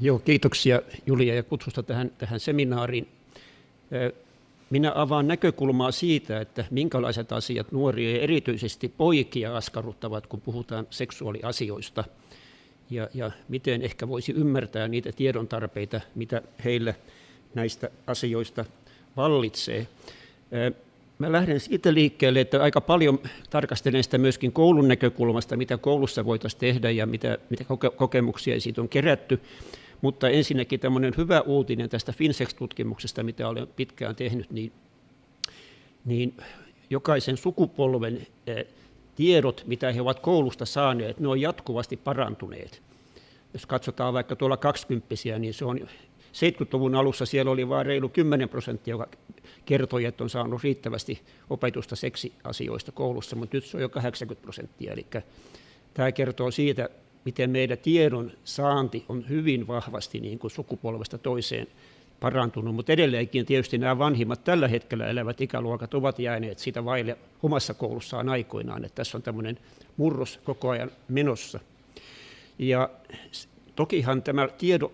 Joo, kiitoksia Julia ja kutsusta tähän, tähän seminaariin. Minä avaan näkökulmaa siitä, että minkälaiset asiat nuoria ja erityisesti poikia askarruttavat, kun puhutaan seksuaaliasioista. Ja, ja miten ehkä voisi ymmärtää niitä tiedon tarpeita, mitä heille näistä asioista vallitsee. Mä lähden siitä liikkeelle, että aika paljon tarkastelen sitä myöskin koulun näkökulmasta, mitä koulussa voitaisiin tehdä ja mitä, mitä kokemuksia siitä on kerätty. Mutta ensinnäkin tämmöinen hyvä uutinen tästä FinSex-tutkimuksesta, mitä olen pitkään tehnyt, niin, niin jokaisen sukupolven eh, tiedot, mitä he ovat koulusta saaneet, ne on jatkuvasti parantuneet. Jos katsotaan vaikka tuolla 20 niin se on 70-luvun alussa siellä oli vain reilu 10 prosenttia, joka kertoi, että on saanut riittävästi opetusta seksiasioista koulussa, mutta nyt se on jo 80 prosenttia. Eli tämä kertoo siitä, miten meidän tiedon saanti on hyvin vahvasti niin kuin sukupolvesta toiseen parantunut, mutta edelleenkin tietysti nämä vanhimmat tällä hetkellä elävät ikäluokat ovat jääneet siitä vaille omassa koulussaan aikoinaan, että tässä on tämmöinen murros koko ajan menossa. Ja tokihan tämä tiedo,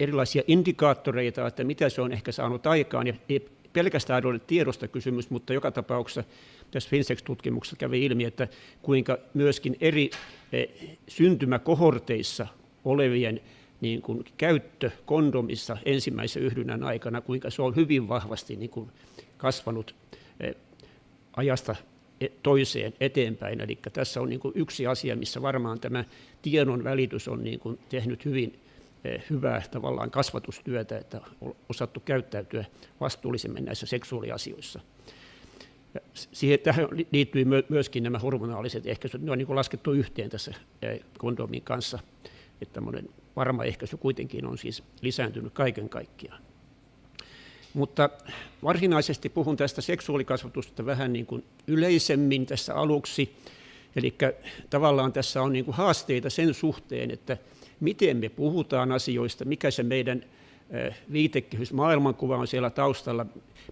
erilaisia indikaattoreita, että mitä se on ehkä saanut aikaan, ja ei pelkästään ole tiedosta kysymys, mutta joka tapauksessa tässä FinSex-tutkimuksessa kävi ilmi, että kuinka myöskin eri eh, syntymäkohorteissa olevien niin kuin käyttö kondomissa ensimmäisen yhdynnän aikana, kuinka se on hyvin vahvasti niin kuin kasvanut eh, ajasta e, toiseen eteenpäin. Eli tässä on niin kuin yksi asia, missä varmaan tämä tiedon välitys on niin kuin tehnyt hyvin eh, hyvää tavallaan kasvatustyötä, että on osattu käyttäytyä vastuullisemmin näissä seksuaaliasioissa. Siihen, tähän liittyy myöskin nämä hormonaaliset ehkäisyt. Ne on niin laskettu yhteen tässä kondomin kanssa, että tämmöinen varma ehkäisy kuitenkin on siis lisääntynyt kaiken kaikkiaan. Mutta varsinaisesti puhun tästä seksuaalikasvatusta vähän niin kuin yleisemmin tässä aluksi. Eli tavallaan tässä on niin kuin haasteita sen suhteen, että miten me puhutaan asioista, mikä se meidän viitekehys, maailmankuva on siellä taustalla,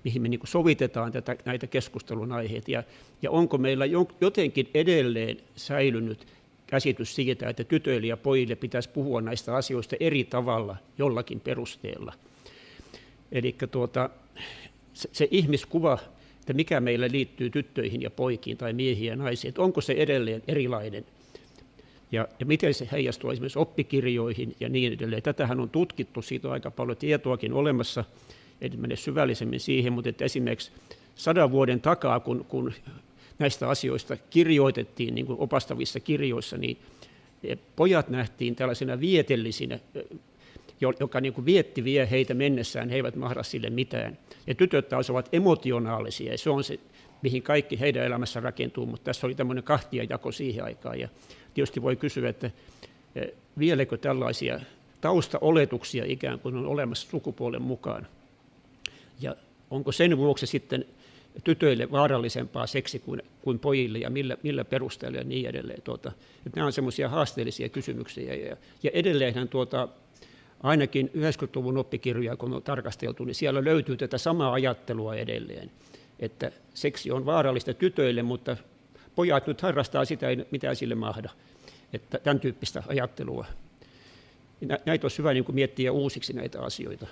mihin me niin sovitetaan tätä, näitä keskustelun aiheita, ja, ja onko meillä jotenkin edelleen säilynyt käsitys siitä, että tytöille ja pojille pitäisi puhua näistä asioista eri tavalla jollakin perusteella. Eli tuota, se, se ihmiskuva, että mikä meillä liittyy tyttöihin ja poikiin tai miehiin ja naisiin, että onko se edelleen erilainen ja, ja miten se heijastuu esimerkiksi oppikirjoihin ja niin edelleen. Tätähän on tutkittu, siitä on aika paljon tietoakin olemassa, en mene syvällisemmin siihen, mutta että esimerkiksi sadan vuoden takaa, kun, kun näistä asioista kirjoitettiin niin kuin opastavissa kirjoissa, niin pojat nähtiin tällaisena vietellisinä, joka niin kuin vietti vie heitä mennessään, he eivät mahda sille mitään. Ja tytöt taas ovat emotionaalisia, ja se on se, mihin kaikki heidän elämässä rakentuu, mutta tässä oli tämmöinen kahtiajako siihen aikaan. Ja tietysti voi kysyä, että vieläkö tällaisia taustaoletuksia ikään kuin on olemassa sukupuolen mukaan. Ja onko sen vuoksi sitten tytöille vaarallisempaa seksi kuin, kuin pojille ja millä, millä perusteella ja niin edelleen. Tuota, että nämä on semmoisia haasteellisia kysymyksiä. Ja, ja edelleenhän tuota, ainakin 90-luvun oppikirjoja, kun on tarkasteltu, niin siellä löytyy tätä samaa ajattelua edelleen, että seksi on vaarallista tytöille, mutta pojat nyt harrastaa sitä, ei mitään sille mahda. Että tämän tyyppistä ajattelua. Näitä olisi hyvä niin kuin miettiä uusiksi näitä asioita.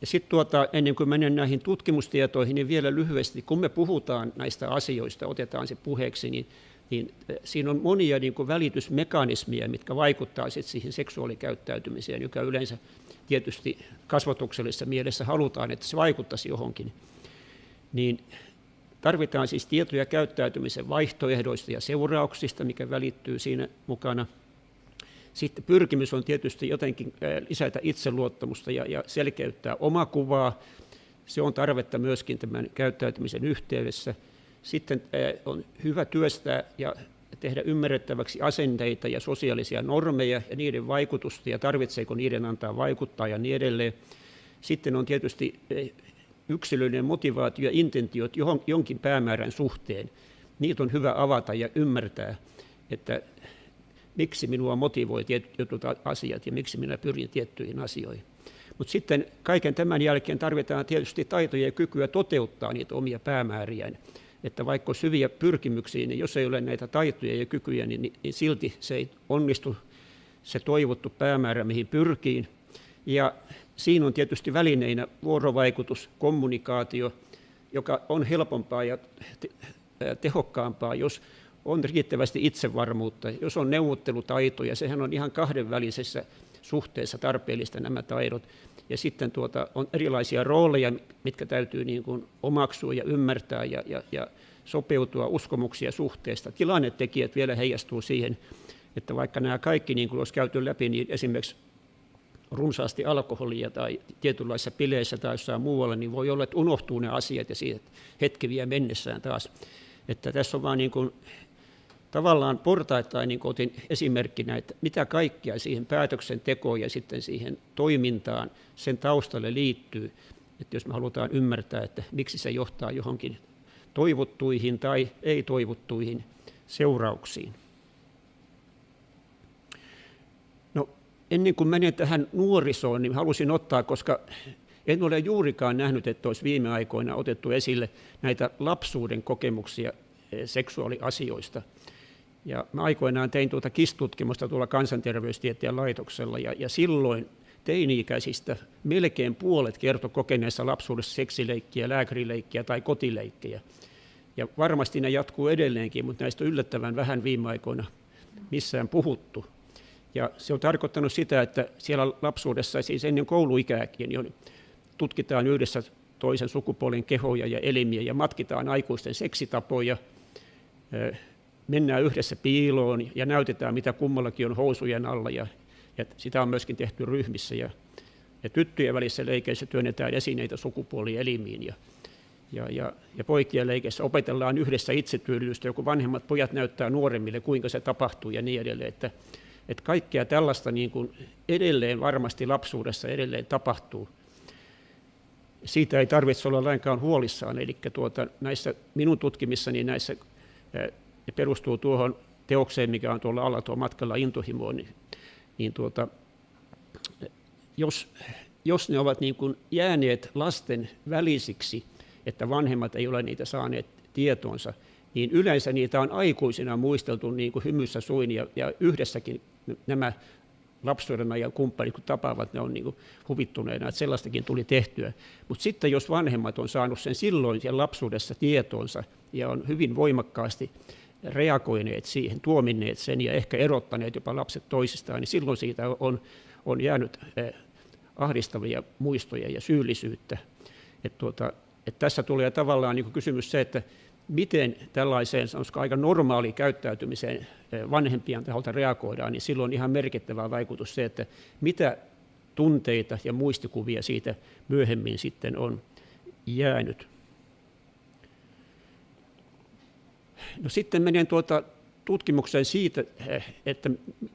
Ja sitten tuota, ennen kuin menen näihin tutkimustietoihin, niin vielä lyhyesti, kun me puhutaan näistä asioista, otetaan se puheeksi, niin, niin siinä on monia niin kuin välitysmekanismia, mitkä vaikuttavat sit siihen seksuaalikäyttäytymiseen, joka yleensä tietysti kasvatuksellisessa mielessä halutaan, että se vaikuttaisi johonkin. Niin tarvitaan siis tietoja käyttäytymisen vaihtoehdoista ja seurauksista, mikä välittyy siinä mukana – sitten pyrkimys on tietysti jotenkin lisätä itseluottamusta ja, ja selkeyttää omakuvaa. Se on tarvetta myöskin tämän käyttäytymisen yhteydessä. Sitten on hyvä työstää ja tehdä ymmärrettäväksi asenteita ja sosiaalisia normeja ja niiden vaikutusta ja tarvitseeko niiden antaa vaikuttaa ja niin edelleen. Sitten on tietysti yksilöllinen motivaatio ja intentiot jonkin päämäärän suhteen. Niitä on hyvä avata ja ymmärtää, että miksi minua motivoi tietyt asiat ja miksi minä pyrin tiettyihin asioihin. Mutta sitten kaiken tämän jälkeen tarvitaan tietysti taitoja ja kykyä toteuttaa niitä omia päämääriään. Että vaikka on syviä pyrkimyksiä, niin jos ei ole näitä taitoja ja kykyjä, niin, niin silti se ei onnistu se toivottu päämäärä, mihin pyrkiin. Ja siinä on tietysti välineinä vuorovaikutus, kommunikaatio, joka on helpompaa ja tehokkaampaa, jos on riittävästi itsevarmuutta, jos on neuvottelutaitoja, sehän on ihan kahdenvälisessä suhteessa tarpeellista nämä taidot. Ja sitten tuota, on erilaisia rooleja, mitkä täytyy niin kuin omaksua ja ymmärtää ja, ja, ja sopeutua uskomuksia suhteesta. Tilannetekijät vielä heijastuu siihen, että vaikka nämä kaikki, niin kuin olisi käyty läpi, niin esimerkiksi runsaasti alkoholia tai tietynlaisissa pileissä tai jossain muualla, niin voi olla, että unohtuu ne asiat ja siitä hetki vie mennessään taas. Että tässä on vaan niin kuin tavallaan portaittain niin otin esimerkkinä, että mitä kaikkea siihen päätöksentekoon ja sitten siihen toimintaan sen taustalle liittyy. Että jos me halutaan ymmärtää, että miksi se johtaa johonkin toivottuihin tai ei-toivottuihin seurauksiin. No, ennen kuin menen tähän nuorisoon, niin halusin ottaa, koska en ole juurikaan nähnyt, että olisi viime aikoina otettu esille näitä lapsuuden kokemuksia eh, seksuaaliasioista – ja mä aikoinaan tein tuota KIS-tutkimusta tuolla kansanterveystieteen laitoksella ja, ja silloin teini-ikäisistä melkein puolet kertoi kokeneessa lapsuudessa seksileikkiä, lääkärileikkiä tai kotileikkejä. Ja varmasti ne jatkuu edelleenkin, mutta näistä on yllättävän vähän viime aikoina missään puhuttu. Ja se on tarkoittanut sitä, että siellä lapsuudessa, siis ennen kouluikääkin, niin tutkitaan yhdessä toisen sukupuolen kehoja ja elimiä ja matkitaan aikuisten seksitapoja, mennään yhdessä piiloon ja näytetään, mitä kummallakin on housujen alla. Ja, ja sitä on myöskin tehty ryhmissä. Ja, ja tyttöjen välissä leikeissä työnnetään esineitä sukupuolielimiin. Ja, ja, ja, ja poikien leikeissä opetellaan yhdessä itsetyydytystä, joku vanhemmat pojat näyttää nuoremmille, kuinka se tapahtuu ja niin edelleen. Että, että kaikkea tällaista niin kuin edelleen varmasti lapsuudessa edelleen tapahtuu. Siitä ei tarvitse olla lainkaan huolissaan. Eli tuota, näissä minun tutkimissani näissä perustuu tuohon teokseen, mikä on tuolla alla tuo matkalla intohimoon, niin, niin tuota, jos, jos ne ovat niin kuin jääneet lasten välisiksi, että vanhemmat ei ole niitä saaneet tietoonsa, niin yleensä niitä on aikuisina muisteltu niin kuin hymyssä suin ja, ja yhdessäkin nämä lapsuuden ajan kumppanit, kun tapaavat, ne on niin huvittuneena, että sellaistakin tuli tehtyä. Mutta sitten jos vanhemmat on saanut sen silloin siellä lapsuudessa tietoonsa ja on hyvin voimakkaasti reagoineet siihen, tuominneet sen ja ehkä erottaneet jopa lapset toisistaan, niin silloin siitä on, on jäänyt eh, ahdistavia muistoja ja syyllisyyttä. Et tuota, et tässä tulee tavallaan niin kysymys se, että miten tällaiseen sanoisiko, aika normaaliin käyttäytymiseen eh, vanhempien taholta reagoidaan, niin silloin on ihan merkittävä vaikutus se, että mitä tunteita ja muistikuvia siitä myöhemmin sitten on jäänyt. No sitten menen tuota tutkimukseen siitä, eh, että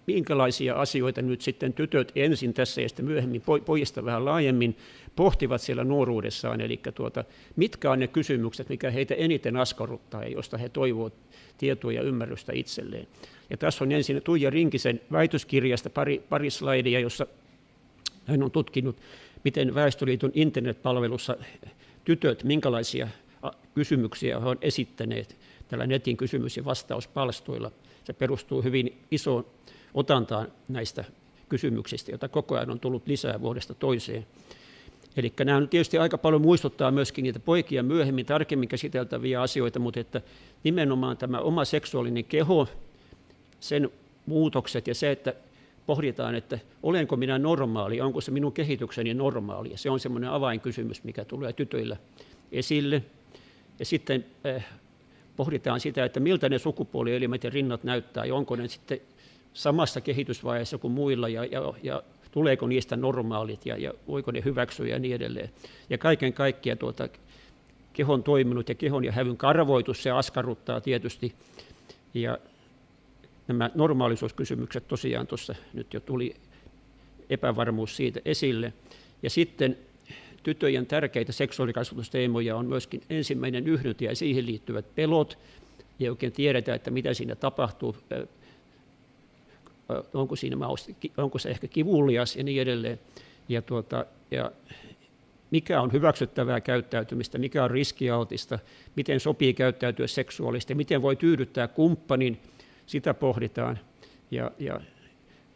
minkälaisia asioita nyt sitten tytöt ensin tässä ja sitten myöhemmin pojista vähän laajemmin pohtivat siellä nuoruudessaan, eli tuota, mitkä on ne kysymykset, mikä heitä eniten askarruttaa ja josta he toivovat tietoa ja ymmärrystä itselleen. Ja tässä on ensin Tuija Rinkisen väitöskirjasta pari, pari slaidia, jossa hän on tutkinut, miten Väestöliiton internetpalvelussa tytöt, minkälaisia kysymyksiä he ovat esittäneet tällä netin kysymys- ja vastauspalstoilla. Se perustuu hyvin isoon otantaan näistä kysymyksistä, joita koko ajan on tullut lisää vuodesta toiseen. Eli nämä on tietysti aika paljon muistuttaa myöskin niitä poikia myöhemmin tarkemmin käsiteltäviä asioita, mutta että nimenomaan tämä oma seksuaalinen keho, sen muutokset ja se, että pohditaan, että olenko minä normaali, onko se minun kehitykseni normaali. Ja se on semmoinen avainkysymys, mikä tulee tytöillä esille. Ja sitten eh, pohditaan sitä, että miltä ne sukupuolielimet ja rinnat näyttää ja onko ne sitten samassa kehitysvaiheessa kuin muilla ja, ja, ja tuleeko niistä normaalit ja, ja voiko ne hyväksyä ja niin edelleen. Ja kaiken kaikkiaan tuota, kehon toiminut ja kehon ja hävyn karvoitus, se askarruttaa tietysti. Ja nämä normaalisuuskysymykset tosiaan tuossa nyt jo tuli epävarmuus siitä esille. Ja sitten tytöjen tärkeitä seksuaalikasvatusteemoja on myöskin ensimmäinen yhdyntä ja siihen liittyvät pelot. Ei oikein tiedetä, että mitä siinä tapahtuu, onko, siinä onko se ehkä kivulias ja niin edelleen. Ja, tuota, ja mikä on hyväksyttävää käyttäytymistä, mikä on riskialtista, miten sopii käyttäytyä seksuaalisesti, miten voi tyydyttää kumppanin, sitä pohditaan. Ja, ja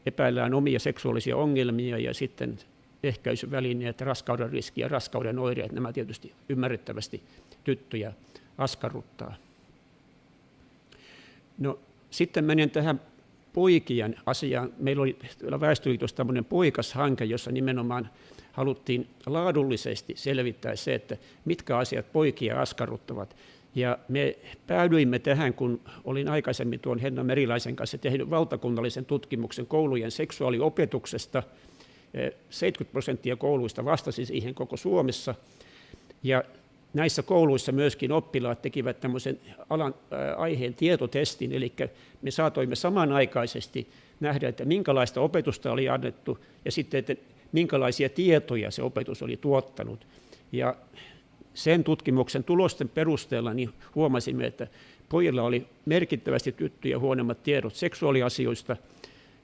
epäillään omia seksuaalisia ongelmia ja sitten ehkäisyvälineet, raskauden riski ja raskauden oireet, nämä tietysti ymmärrettävästi tyttöjä askarruttaa. No, sitten menen tähän poikien asiaan. Meillä oli Väestöliitossa tämmöinen poikashanke, jossa nimenomaan haluttiin laadullisesti selvittää se, että mitkä asiat poikia askarruttavat. Ja me päädyimme tähän, kun olin aikaisemmin tuon Henna Merilaisen kanssa tehnyt valtakunnallisen tutkimuksen koulujen seksuaaliopetuksesta. 70 prosenttia kouluista vastasi siihen koko Suomessa. Ja näissä kouluissa myöskin oppilaat tekivät tämmöisen alan, ää, aiheen tietotestin, eli me saatoimme samanaikaisesti nähdä, että minkälaista opetusta oli annettu ja sitten, että minkälaisia tietoja se opetus oli tuottanut. Ja sen tutkimuksen tulosten perusteella niin huomasimme, että pojilla oli merkittävästi tyttöjä huonommat tiedot seksuaaliasioista.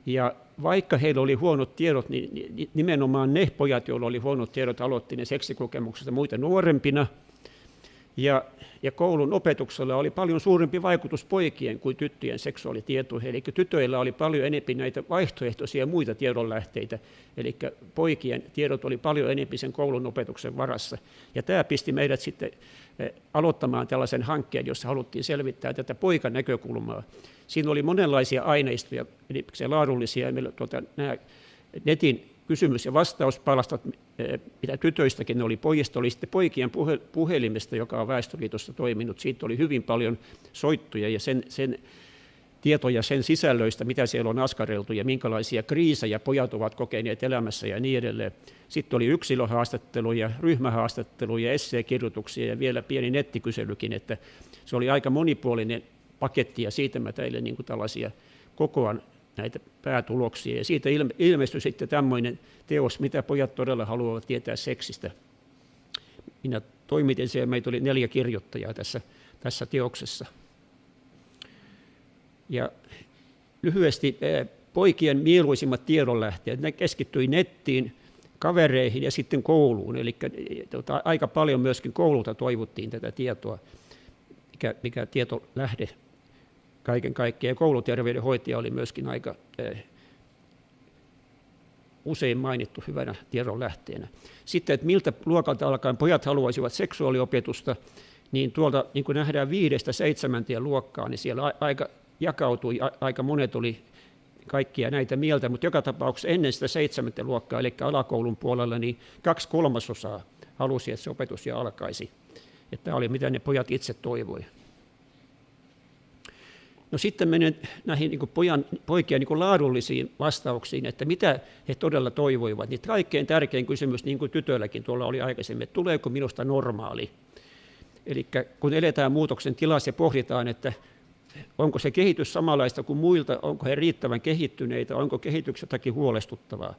Ja vaikka heillä oli huonot tiedot, niin nimenomaan ne pojat, joilla oli huonot tiedot, aloitti ne seksikokemuksesta muita nuorempina – ja, ja koulun opetuksella oli paljon suurempi vaikutus poikien kuin tyttöjen seksuaalitietoihin. Eli tytöillä oli paljon enemmän näitä vaihtoehtoisia muita tiedonlähteitä. Eli poikien tiedot oli paljon enemmän sen koulun opetuksen varassa. Ja tämä pisti meidät sitten eh, aloittamaan tällaisen hankkeen, jossa haluttiin selvittää tätä poikan näkökulmaa. Siinä oli monenlaisia aineistoja, eli se laadullisia, meillä, tuota, nämä netin kysymys- ja vastauspalastat, eh, mitä tytöistäkin oli, pojista oli sitten poikien puhelimesta, joka on Väestöliitossa toiminut. Siitä oli hyvin paljon soittuja ja sen, sen tietoja sen sisällöistä, mitä siellä on askareltu ja minkälaisia kriisejä pojat ovat kokeneet elämässä ja niin edelleen. Sitten oli yksilöhaastatteluja, ryhmähaastatteluja, esseekirjoituksia ja vielä pieni nettikyselykin, että se oli aika monipuolinen paketti ja siitä mä teille niin kuin tällaisia kokoan näitä päätuloksia. Ja siitä ilmestyi sitten tämmöinen teos, mitä pojat todella haluavat tietää seksistä. Minä toimitin sen ja meitä oli neljä kirjoittajaa tässä, tässä teoksessa. Ja lyhyesti poikien mieluisimmat tiedonlähteet, ne keskittyi nettiin, kavereihin ja sitten kouluun. Eli tota, aika paljon myöskin koululta toivottiin tätä tietoa, mikä, mikä tietolähde kaiken kaikkiaan. Kouluterveydenhoitaja oli myöskin aika eh, usein mainittu hyvänä tiedon lähteenä. Sitten, että miltä luokalta alkaen pojat haluaisivat seksuaaliopetusta, niin tuolta niin kuin nähdään viidestä seitsemänteen luokkaa, niin siellä aika jakautui, aika monet oli kaikkia näitä mieltä, mutta joka tapauksessa ennen sitä seitsemäntä luokkaa, eli alakoulun puolella, niin kaksi kolmasosaa halusi, että se opetus jo alkaisi. Että tämä oli mitä ne pojat itse toivoivat. No sitten menen näihin niin pojan, poikien niin laadullisiin vastauksiin, että mitä he todella toivoivat. Niin kaikkein tärkein kysymys, niin kuin tytöilläkin tuolla oli aikaisemmin, että tuleeko minusta normaali? Eli kun eletään muutoksen tilassa ja pohditaan, että onko se kehitys samanlaista kuin muilta, onko he riittävän kehittyneitä, onko kehitykset jotakin huolestuttavaa.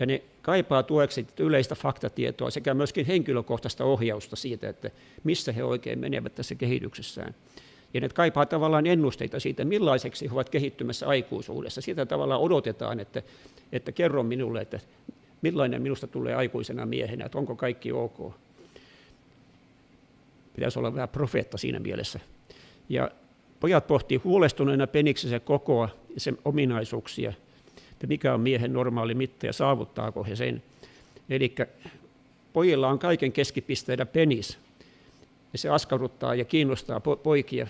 Ja ne kaipaa tueksi yleistä faktatietoa sekä myöskin henkilökohtaista ohjausta siitä, että missä he oikein menevät tässä kehityksessään. Ja ne kaipaa tavallaan ennusteita siitä, millaiseksi he ovat kehittymässä aikuisuudessa. Sitä tavallaan odotetaan, että, että kerro minulle, että millainen minusta tulee aikuisena miehenä, että onko kaikki ok. Pitäisi olla vähän profeetta siinä mielessä. Ja pojat pohtii huolestuneena peniksensä kokoa ja sen ominaisuuksia, että mikä on miehen normaali mitta ja saavuttaako he sen. Eli pojilla on kaiken keskipisteenä penis, ja se askarruttaa ja kiinnostaa poikia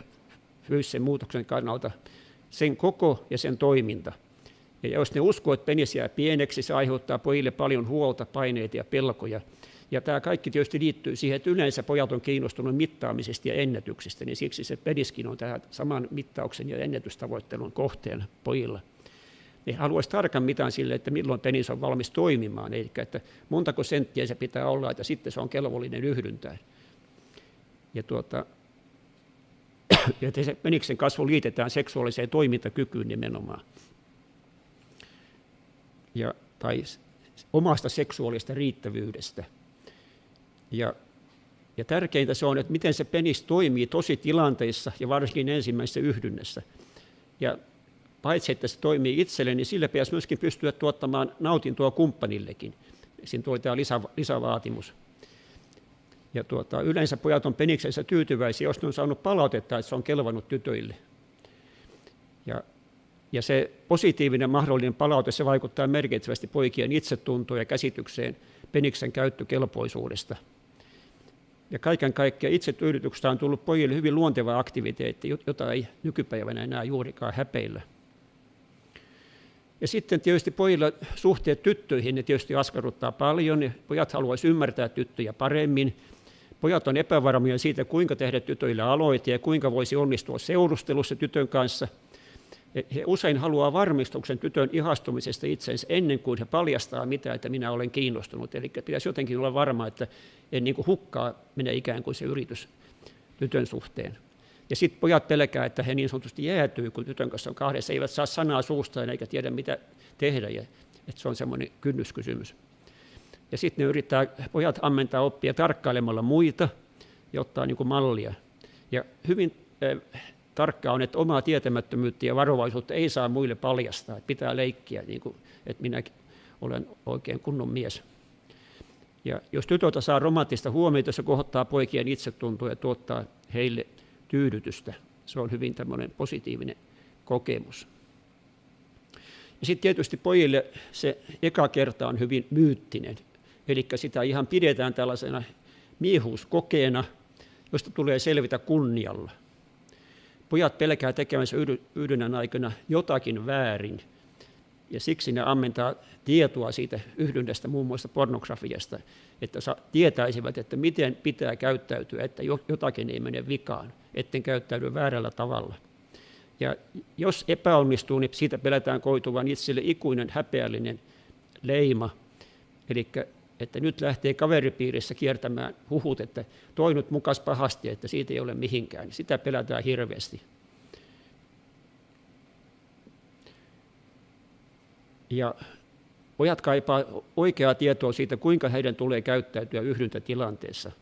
fyysisen muutoksen kannalta, sen koko ja sen toiminta. Ja jos ne uskoo, että penis jää pieneksi, se aiheuttaa pojille paljon huolta, paineita ja pelkoja. Ja tämä kaikki tietysti liittyy siihen, että yleensä pojat on kiinnostunut mittaamisesta ja ennätyksistä, niin siksi se peniskin on tähän saman mittauksen ja ennätystavoittelun kohteena pojilla. Ne haluaisi tarkan mitan sille, että milloin penis on valmis toimimaan, eli että montako senttiä se pitää olla, että sitten se on kelvollinen yhdyntään. Ja tuota, ja se peniksen kasvu liitetään seksuaaliseen toimintakykyyn nimenomaan. Ja, tai omasta seksuaalista riittävyydestä. Ja, ja tärkeintä se on, että miten se penis toimii tosi tilanteissa ja varsinkin ensimmäisessä yhdynnässä. Ja paitsi että se toimii itselle, niin sille pitäisi myöskin pystyä tuottamaan nautintoa kumppanillekin. Siinä tulee tämä lisä, lisävaatimus. Ja tuota, yleensä pojat on peniksensä tyytyväisiä, jos ne on saanut palautetta, että se on kelvannut tytöille. Ja Ja se positiivinen mahdollinen palaute, se vaikuttaa merkittävästi poikien itsetuntoon ja käsitykseen peniksen käyttökelpoisuudesta. Ja kaiken kaikkiaan itsetyydytyksestä on tullut pojille hyvin luonteva aktiviteetti, jota ei nykypäivänä enää juurikaan häpeillä. Ja sitten tietysti pojilla suhteet tyttöihin, ne tietysti askarruttaa paljon. Ja pojat haluaisivat ymmärtää tyttöjä paremmin. Pojat on epävarmoja siitä, kuinka tehdä tytöille aloite ja kuinka voisi onnistua seurustelussa tytön kanssa. He usein haluaa varmistuksen tytön ihastumisesta itsensä ennen kuin he paljastaa mitä, että minä olen kiinnostunut. Eli pitäisi jotenkin olla varma, että en niin kuin hukkaa mene ikään kuin se yritys tytön suhteen. Ja sitten pojat pelkää, että he niin sanotusti jäätyy, kun tytön kanssa on kahdessa, eivät saa sanaa suustaan eikä tiedä mitä tehdä. Ja, että se on semmoinen kynnyskysymys. Ja sitten ne yrittää pojat ammentaa oppia tarkkailemalla muita ja ottaa niin kuin mallia. Ja hyvin äh, tarkkaa on, että omaa tietämättömyyttä ja varovaisuutta ei saa muille paljastaa. Että pitää leikkiä, niin kuin, että minä olen oikein kunnon mies. Ja jos tytöltä saa romanttista huomiota, se kohottaa poikien itsetuntoa ja tuottaa heille tyydytystä. Se on hyvin tämmöinen positiivinen kokemus. Ja sitten tietysti pojille se eka kerta on hyvin myyttinen. Eli sitä ihan pidetään tällaisena miehuuskokeena, josta tulee selvitä kunnialla. Pojat pelkää tekemänsä yhdynnän aikana jotakin väärin, ja siksi ne ammentaa tietoa siitä yhdynnästä, muun muassa pornografiasta, että tietäisivät, että miten pitää käyttäytyä, että jotakin ei mene vikaan, etten käyttäydy väärällä tavalla. Ja jos epäonnistuu, niin siitä pelätään koituvan itselle ikuinen häpeällinen leima, eli että nyt lähtee kaveripiirissä kiertämään huhut, että toi nyt mukas pahasti, että siitä ei ole mihinkään. Sitä pelätään hirveästi. Ja pojat kaipaa oikeaa tietoa siitä, kuinka heidän tulee käyttäytyä yhdyntätilanteessa.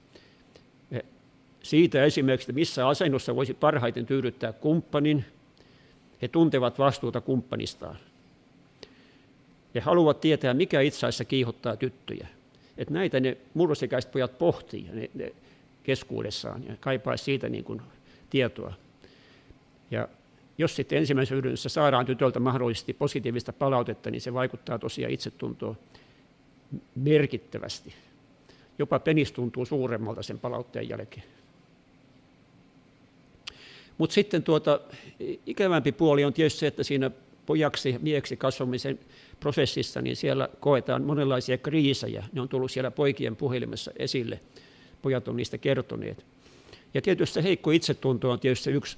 Siitä esimerkiksi, missä asennossa voisi parhaiten tyydyttää kumppanin. He tuntevat vastuuta kumppanistaan. He haluavat tietää, mikä itse asiassa kiihottaa tyttöjä. Että näitä ne murrosikäiset pojat pohtii ne, ne keskuudessaan ja kaipaisi siitä niin kuin tietoa. Ja jos sitten ensimmäisessä yhdessä saadaan tytöltä mahdollisesti positiivista palautetta, niin se vaikuttaa tosiaan itsetuntoon merkittävästi. Jopa penis tuntuu suuremmalta sen palautteen jälkeen. Mutta sitten tuota, ikävämpi puoli on tietysti se, että siinä pojaksi ja mieksi kasvamisen prosessissa, niin siellä koetaan monenlaisia kriisejä. Ne on tullut siellä poikien puhelimessa esille. Pojat on niistä kertoneet. Ja tietysti se heikko itsetunto on tietysti yksi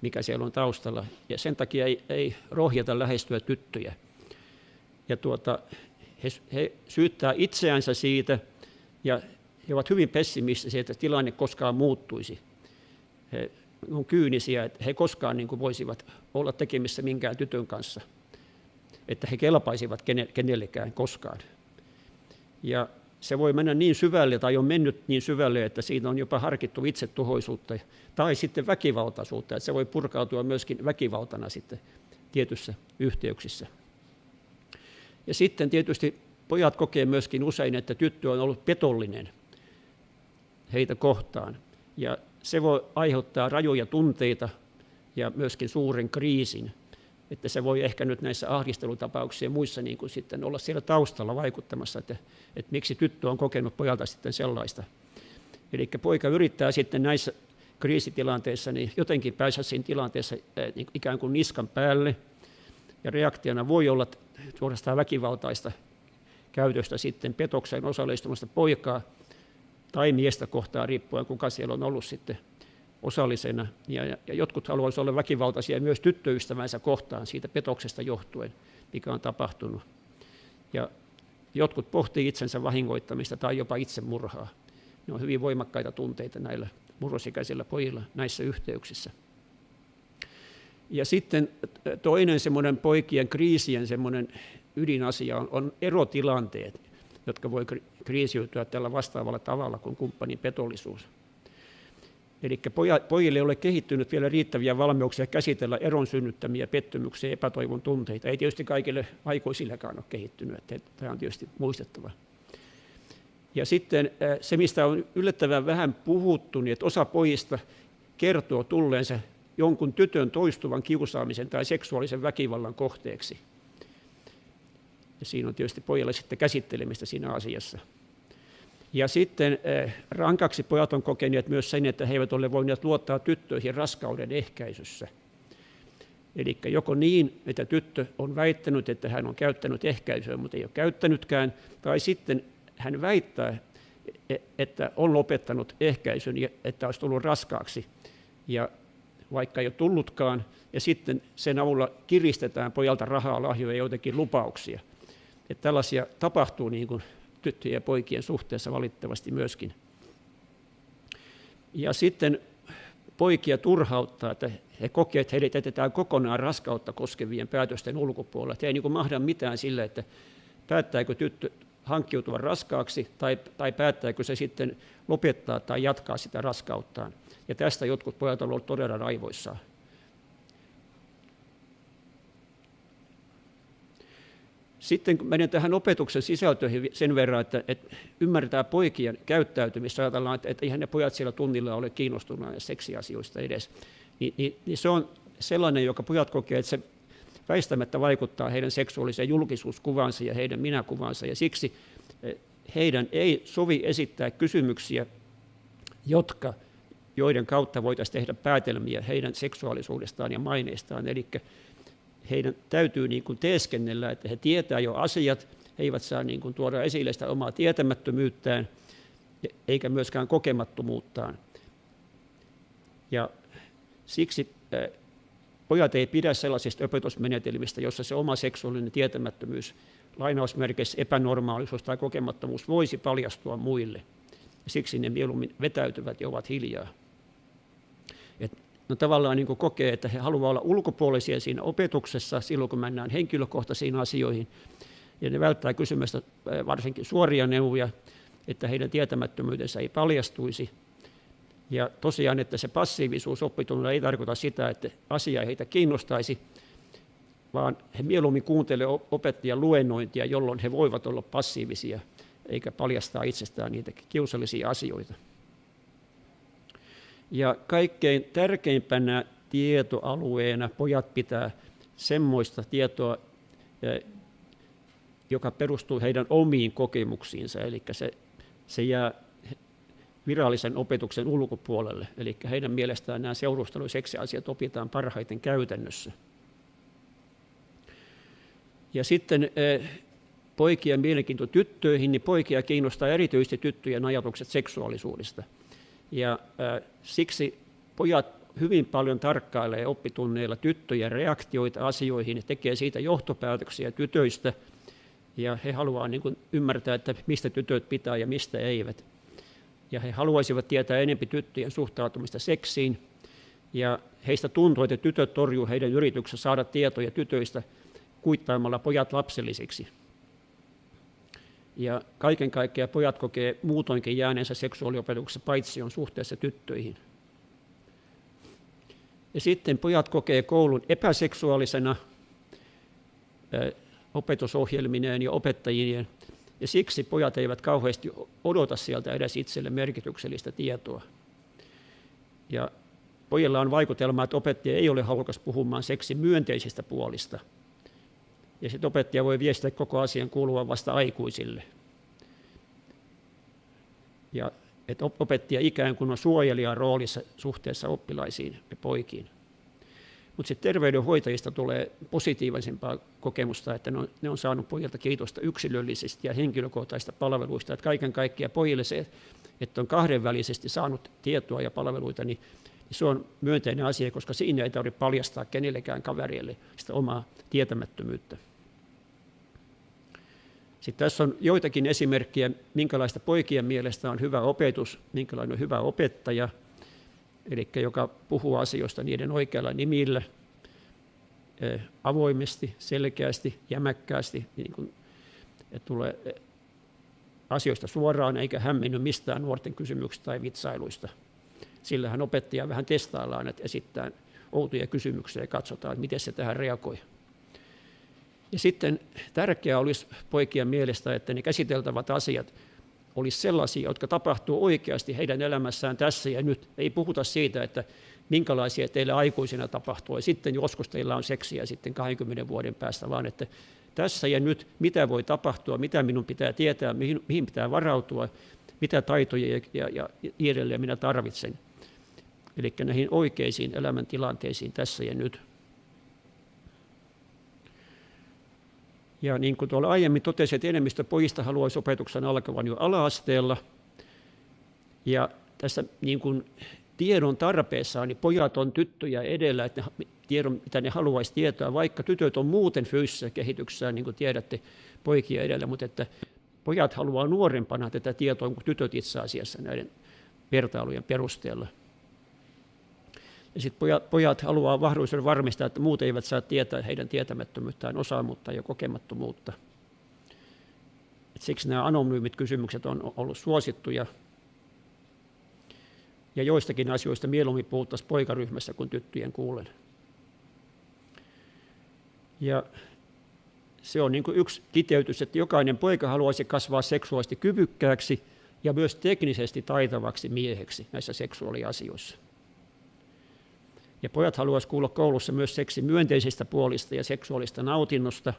mikä siellä on taustalla. Ja sen takia ei, ei rohjeta lähestyä tyttöjä. Ja tuota, he, he syyttää itseänsä siitä ja he ovat hyvin pessimistisiä, että tilanne koskaan muuttuisi. He on kyynisiä, että he koskaan niin kuin voisivat olla tekemissä minkään tytön kanssa, että he kelpaisivat kenellekään koskaan. Ja se voi mennä niin syvälle tai on mennyt niin syvälle, että siinä on jopa harkittu itsetuhoisuutta tai sitten väkivaltaisuutta, että se voi purkautua myöskin väkivaltana sitten tietyissä yhteyksissä. Ja sitten tietysti pojat kokee myöskin usein, että tyttö on ollut petollinen heitä kohtaan. Ja se voi aiheuttaa rajoja tunteita ja myöskin suuren kriisin että se voi ehkä nyt näissä ahdistelutapauksissa ja muissa niin kuin sitten olla siellä taustalla vaikuttamassa, että, että miksi tyttö on kokenut pojalta sitten sellaista. Eli poika yrittää sitten näissä kriisitilanteissa niin jotenkin päästä siinä tilanteessa niin ikään kuin niskan päälle, ja reaktiona voi olla suorastaan väkivaltaista käytöstä sitten petokseen osallistumasta poikaa tai miestä kohtaan riippuen, kuka siellä on ollut sitten osallisena. Ja, ja jotkut haluaisivat olla väkivaltaisia myös tyttöystävänsä kohtaan siitä petoksesta johtuen, mikä on tapahtunut. Ja jotkut pohtii itsensä vahingoittamista tai jopa itsemurhaa. Ne on hyvin voimakkaita tunteita näillä murrosikäisillä pojilla näissä yhteyksissä. Ja sitten toinen semmoinen poikien kriisien semmoinen ydinasia on, on erotilanteet, jotka voi kriisiytyä tällä vastaavalla tavalla kuin kumppanin petollisuus. Eli pojille ei ole kehittynyt vielä riittäviä valmiuksia käsitellä eron synnyttämiä pettymyksiä ja epätoivon tunteita. Ei tietysti kaikille aikuisillekaan ole kehittynyt, että tämä on tietysti muistettava. Ja sitten se, mistä on yllättävän vähän puhuttu, niin että osa pojista kertoo tulleensa jonkun tytön toistuvan kiusaamisen tai seksuaalisen väkivallan kohteeksi. Ja siinä on tietysti pojalle sitten käsittelemistä siinä asiassa. Ja sitten eh, rankaksi pojat on kokeneet myös sen, että he eivät ole voineet luottaa tyttöihin raskauden ehkäisyssä. Eli joko niin, että tyttö on väittänyt, että hän on käyttänyt ehkäisyä, mutta ei ole käyttänytkään, tai sitten hän väittää, e, että on lopettanut ehkäisyn, että olisi tullut raskaaksi, ja vaikka ei ole tullutkaan, ja sitten sen avulla kiristetään pojalta rahaa, lahjoja ja joitakin lupauksia. Että tällaisia tapahtuu niin kuin tyttöjen ja poikien suhteessa valitettavasti myöskin. Ja sitten poikia turhauttaa, että he kokevat, että heidät jätetään kokonaan raskautta koskevien päätösten ulkopuolella. Että ei niin mahda mitään sille, että päättääkö tyttö hankkiutua raskaaksi tai, tai päättääkö se sitten lopettaa tai jatkaa sitä raskauttaan. Ja tästä jotkut pojat ovat olleet todella raivoissaan. Sitten kun menen tähän opetuksen sisältöihin sen verran, että, että ymmärretään poikien käyttäytymistä, ajatellaan, että, että eihän ne pojat siellä tunnilla ole kiinnostuneet seksiasioista edes, niin, niin, niin se on sellainen, joka pojat kokee, että se väistämättä vaikuttaa heidän seksuaaliseen julkisuuskuvansa ja heidän minäkuvansa, ja siksi eh, heidän ei sovi esittää kysymyksiä, jotka, joiden kautta voitaisiin tehdä päätelmiä heidän seksuaalisuudestaan ja maineistaan. Eli heidän täytyy niin kuin teeskennellä, että he tietää jo asiat, he eivät saa niin kuin tuoda esille sitä omaa tietämättömyyttään, eikä myöskään kokemattomuuttaan. Ja siksi pojat ei pidä sellaisista opetusmenetelmistä, jossa se oma seksuaalinen tietämättömyys, lainausmerkeissä epänormaalisuus tai kokemattomuus voisi paljastua muille. Ja siksi ne mieluummin vetäytyvät ja ovat hiljaa. No tavallaan niin kuin kokee, että he haluavat olla ulkopuolisia siinä opetuksessa silloin, kun mennään henkilökohtaisiin asioihin. Ja ne välttää kysymästä varsinkin suoria neuvoja, että heidän tietämättömyytensä ei paljastuisi. Ja tosiaan, että se passiivisuus oppitunnilla ei tarkoita sitä, että asia ei heitä kiinnostaisi, vaan he mieluummin kuuntelevat opettajan luennointia, jolloin he voivat olla passiivisia, eikä paljastaa itsestään niitä kiusallisia asioita. Ja kaikkein tärkeimpänä tietoalueena pojat pitää semmoista tietoa, eh, joka perustuu heidän omiin kokemuksiinsa, eli se, se jää virallisen opetuksen ulkopuolelle. Eli heidän mielestään nämä seurustelu- ja seksiasiat opitaan parhaiten käytännössä. Ja sitten eh, poikien mielenkiinto tyttöihin, niin poikia kiinnostaa erityisesti tyttöjen ajatukset seksuaalisuudesta – ja äh, siksi pojat hyvin paljon tarkkailee oppitunneilla tyttöjen reaktioita asioihin ja tekee siitä johtopäätöksiä tytöistä. Ja he haluavat niin ymmärtää, että mistä tytöt pitää ja mistä eivät. Ja he haluaisivat tietää enempi tyttöjen suhtautumista seksiin. Ja heistä tuntuu, että tytöt torjuu heidän yrityksensä saada tietoja tytöistä kuittaamalla pojat lapsellisiksi. Ja kaiken kaikkiaan pojat kokee muutoinkin jääneensä seksuaaliopetuksessa paitsi on suhteessa tyttöihin. Ja sitten pojat kokee koulun epäseksuaalisena opetusohjelmineen ja opettajien, ja siksi pojat eivät kauheasti odota sieltä edes itselle merkityksellistä tietoa. Ja pojilla on vaikutelma, että opettaja ei ole halukas puhumaan seksin myönteisistä puolista – ja sitten opettaja voi viestiä koko asian kuuluvan vasta aikuisille. Ja että opettaja ikään kuin on suojelijan roolissa suhteessa oppilaisiin ja poikiin. Mutta sitten terveydenhoitajista tulee positiivisempaa kokemusta, että ne on, ne on saanut pojilta kiitosta yksilöllisistä ja henkilökohtaisista palveluista. Että kaiken kaikkiaan pojille se, että on kahdenvälisesti saanut tietoa ja palveluita, niin se on myönteinen asia, koska siinä ei tarvitse paljastaa kenellekään kaverille sitä omaa tietämättömyyttä. Sitten tässä on joitakin esimerkkejä, minkälaista poikien mielestä on hyvä opetus, minkälainen on hyvä opettaja, eli joka puhuu asioista niiden oikealla nimillä, eh, avoimesti, selkeästi, jämäkkäästi, niin kuin, että tulee eh, asioista suoraan eikä hämmenny mistään nuorten kysymyksistä tai vitsailuista. Sillähän opettaja vähän testaillaan, että esittää outoja kysymyksiä ja katsotaan, että miten se tähän reagoi. Ja sitten tärkeää olisi poikien mielestä, että ne käsiteltävät asiat olisi sellaisia, jotka tapahtuu oikeasti heidän elämässään tässä ja nyt. Ei puhuta siitä, että minkälaisia teille aikuisina tapahtuu, ja sitten joskus teillä on seksiä sitten 20 vuoden päästä, vaan että tässä ja nyt, mitä voi tapahtua, mitä minun pitää tietää, mihin, mihin pitää varautua, mitä taitoja ja, ja, ja edelleen minä tarvitsen. Eli näihin oikeisiin elämäntilanteisiin tässä ja nyt. Ja niin kuin tuolla aiemmin totesin, että enemmistö pojista haluaisi opetuksen alkavan jo ala-asteella. Ja tässä niin kuin tiedon tarpeessa niin pojat on tyttöjä edellä, että ne, tiedon, mitä ne haluaisi tietää, vaikka tytöt on muuten fyysisessä kehityksessä, niin kuin tiedätte, poikia edellä, mutta että pojat haluaa nuorempana tätä tietoa kuin tytöt itse asiassa näiden vertailujen perusteella. Ja sitten pojat, pojat haluaa mahdollisuuden varmistaa, että muut eivät saa tietää heidän tietämättömyyttään, osaamuutta ja kokemattomuutta. Et siksi nämä anonyymit kysymykset on ollut suosittuja. Ja joistakin asioista mieluummin puhuttaisiin poikaryhmässä kuin tyttöjen kuulen. Ja se on niin kuin yksi kiteytys, että jokainen poika haluaisi kasvaa seksuaalisesti kyvykkääksi ja myös teknisesti taitavaksi mieheksi näissä seksuaaliasioissa. Ja pojat haluaisivat kuulla koulussa myös seksi myönteisistä puolista ja seksuaalista nautinnosta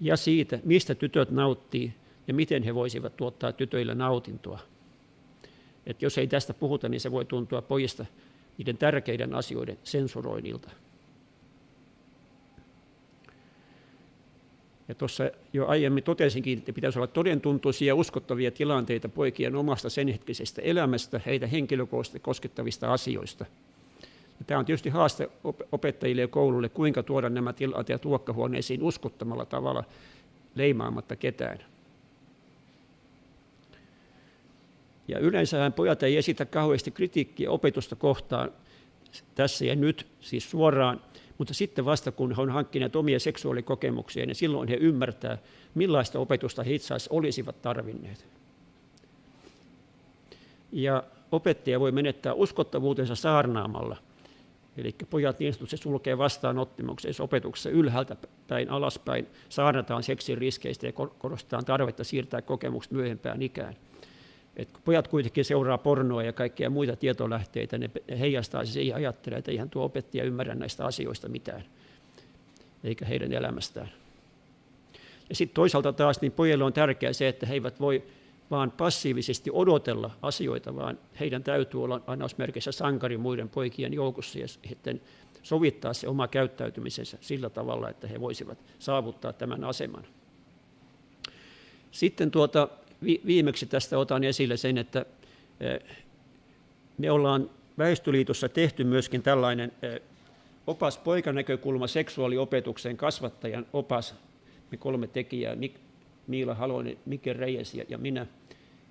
ja siitä, mistä tytöt nauttii ja miten he voisivat tuottaa tytöille nautintoa. Et jos ei tästä puhuta, niin se voi tuntua pojista niiden tärkeiden asioiden sensuroinnilta. Ja tuossa jo aiemmin totesinkin, että pitäisi olla todentuntuisia ja uskottavia tilanteita poikien omasta senhetkisestä elämästä, heitä henkilökohtaisesti koskettavista asioista. Ja tämä on tietysti haaste opettajille ja koululle, kuinka tuoda nämä tilanteet luokkahuoneisiin uskottamalla tavalla leimaamatta ketään. Ja yleensähän pojat ei esitä kauheasti kritiikkiä opetusta kohtaan tässä ja nyt, siis suoraan, mutta sitten vasta kun he on hankkineet omia seksuaalikokemuksia, niin silloin he ymmärtää, millaista opetusta he itse asiassa olisivat tarvinneet. Ja opettaja voi menettää uskottavuutensa saarnaamalla. Eli pojat niin sanotusti sulkee vastaanottimuksessa opetuksessa ylhäältä päin alaspäin, saarnataan seksin riskeistä ja korostetaan tarvetta siirtää kokemukset myöhempään ikään. Et pojat kuitenkin seuraa pornoa ja kaikkia muita tietolähteitä, ne heijastaa se siihen ajattelee, että eihän tuo opettaja ymmärrä näistä asioista mitään, eikä heidän elämästään. Ja sitten toisaalta taas niin pojille on tärkeää se, että he eivät voi vaan passiivisesti odotella asioita, vaan heidän täytyy olla annausmerkissä sankari muiden poikien joukossa ja sitten sovittaa se oma käyttäytymisensä sillä tavalla, että he voisivat saavuttaa tämän aseman. Sitten tuota, viimeksi tästä otan esille sen, että eh, me ollaan Väestöliitossa tehty myöskin tällainen eh, opas poikanäkökulma seksuaaliopetukseen kasvattajan opas. Me kolme tekijää, Miila Halonen, Mike Reyes ja minä.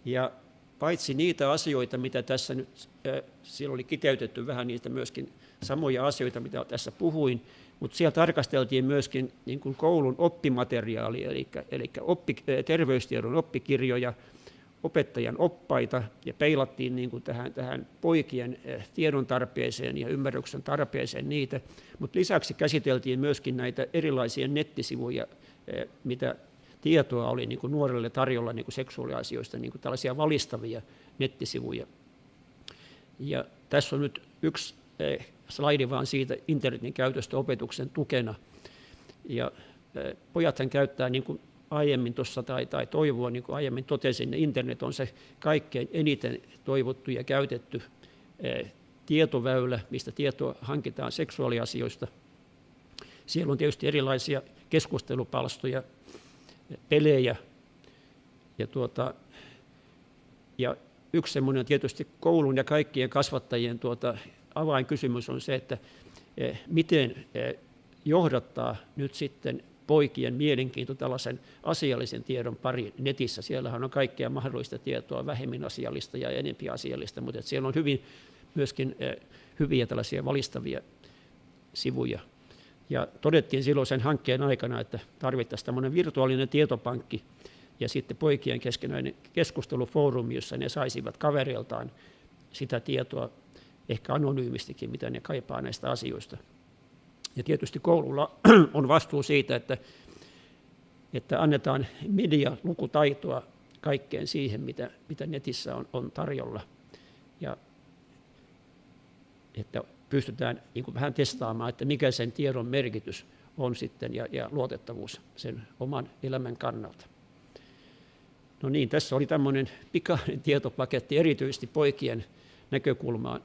Ja paitsi niitä asioita, mitä tässä nyt, eh, siellä oli kiteytetty vähän niitä myöskin samoja asioita, mitä tässä puhuin, mutta siellä tarkasteltiin myöskin niin kuin koulun oppimateriaalia, eli, eli oppi, terveystiedon oppikirjoja, opettajan oppaita ja peilattiin niin kuin tähän, tähän poikien tiedon tarpeeseen ja ymmärryksen tarpeeseen niitä, mutta lisäksi käsiteltiin myöskin näitä erilaisia nettisivuja, mitä tietoa oli niin kuin nuorelle tarjolla niin kuin seksuaaliasioista, niin kuin tällaisia valistavia nettisivuja. Ja tässä on nyt yksi eh, slaidi vaan siitä internetin käytöstä opetuksen tukena. Ja pojathan käyttää niin kuin aiemmin tuossa tai, tai toivoa, niin kuin aiemmin totesin, niin internet on se kaikkein eniten toivottu ja käytetty tietoväylä, mistä tietoa hankitaan seksuaaliasioista. Siellä on tietysti erilaisia keskustelupalstoja, pelejä ja, tuota, ja yksi semmoinen on tietysti koulun ja kaikkien kasvattajien tuota, avainkysymys on se, että eh, miten eh, johdattaa nyt sitten poikien mielenkiinto tällaisen asiallisen tiedon pari netissä. Siellähän on kaikkea mahdollista tietoa, vähemmän asiallista ja enempi asiallista, mutta siellä on hyvin myöskin eh, hyviä tällaisia valistavia sivuja. Ja todettiin silloin sen hankkeen aikana, että tarvittaisiin tämmöinen virtuaalinen tietopankki ja sitten poikien keskenäinen keskustelufoorumi, jossa ne saisivat kavereiltaan sitä tietoa ehkä anonyymistikin, mitä ne kaipaa näistä asioista. Ja tietysti koululla on vastuu siitä, että, että annetaan medialukutaitoa kaikkeen siihen, mitä, mitä netissä on, on tarjolla. Ja että pystytään niin vähän testaamaan, että mikä sen tiedon merkitys on sitten ja, ja luotettavuus sen oman elämän kannalta. No niin, tässä oli tämmöinen pikainen tietopaketti erityisesti poikien näkökulmaan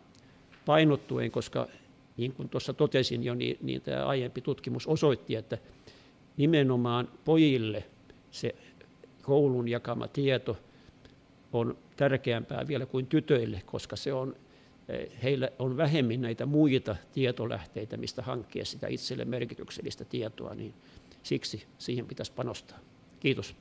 painottuen, koska niin kuin tuossa totesin jo, niin, niin tämä aiempi tutkimus osoitti, että nimenomaan pojille se koulun jakama tieto on tärkeämpää vielä kuin tytöille, koska se on, heillä on vähemmän näitä muita tietolähteitä, mistä hankkia sitä itselle merkityksellistä tietoa, niin siksi siihen pitäisi panostaa. Kiitos.